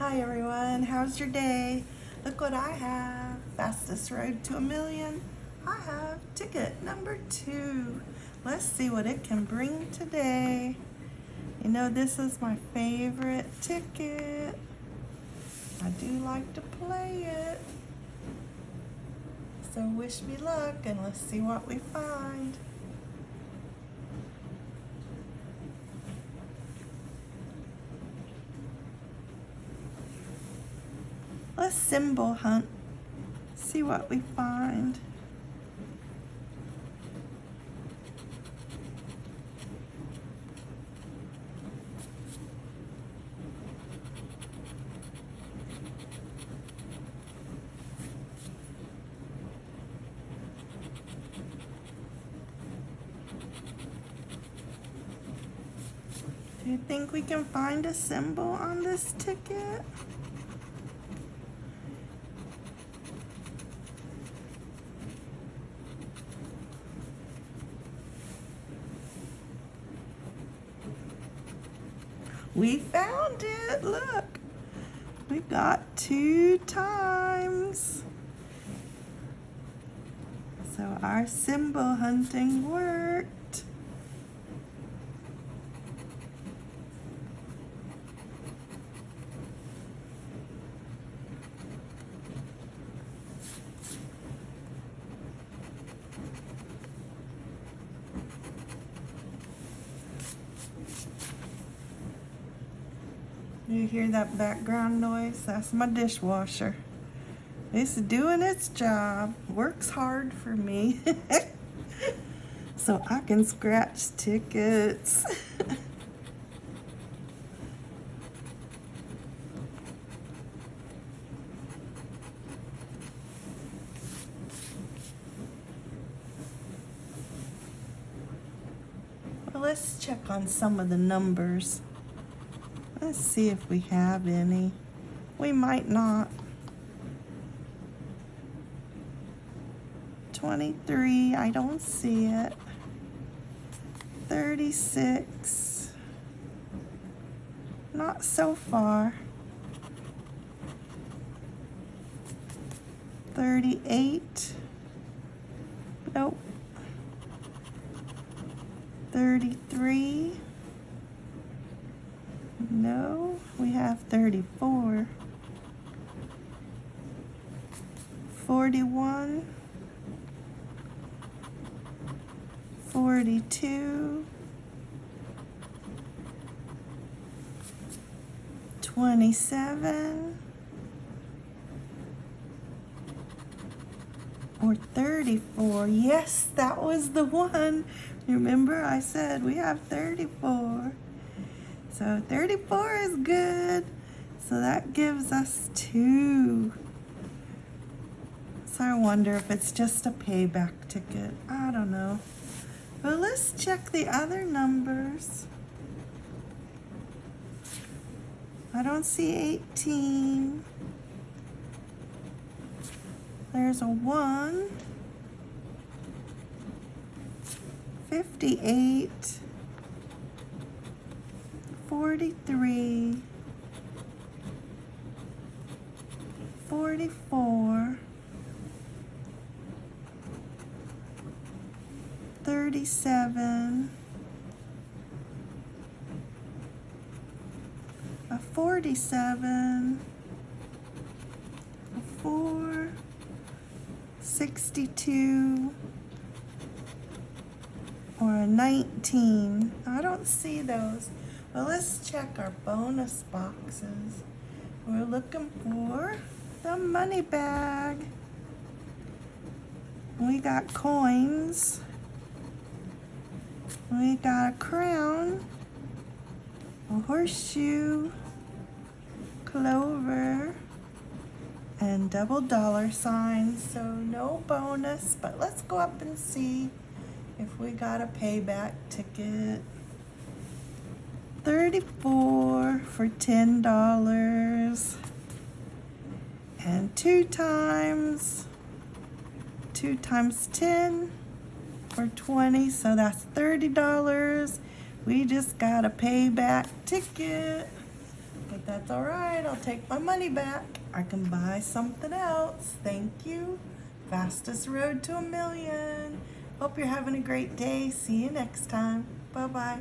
Hi everyone, how's your day? Look what I have. Fastest road to a million. I have ticket number two. Let's see what it can bring today. You know this is my favorite ticket. I do like to play it. So wish me luck and let's see what we find. Let's symbol hunt. See what we find. Do you think we can find a symbol on this ticket? We found it, look. We got two times. So our symbol hunting worked. You hear that background noise? That's my dishwasher. It's doing its job. Works hard for me. so I can scratch tickets. let's check on some of the numbers. Let's see if we have any. We might not. 23, I don't see it. 36, not so far. 38, nope. 33, no, we have 34. 41. 42. 27. Or 34. Yes, that was the one. Remember I said we have 34. So 34 is good. So that gives us two. So I wonder if it's just a payback ticket. I don't know. But let's check the other numbers. I don't see 18. There's a 1. 58. 43. 44. 37, a 47, a 4, 62, or a 19. I don't see those. Well, let's check our bonus boxes. We're looking for the money bag. We got coins. We got a crown, a horseshoe, clover, and double dollar signs. So no bonus, but let's go up and see if we got a payback ticket. 34 for $10. And two times, two times 10 for 20 so that's $30 we just got a payback ticket But that's all right. I'll take my money back. I can buy something else. Thank you. Fastest road to a million. Hope you're having a great day. See you next time. Bye bye.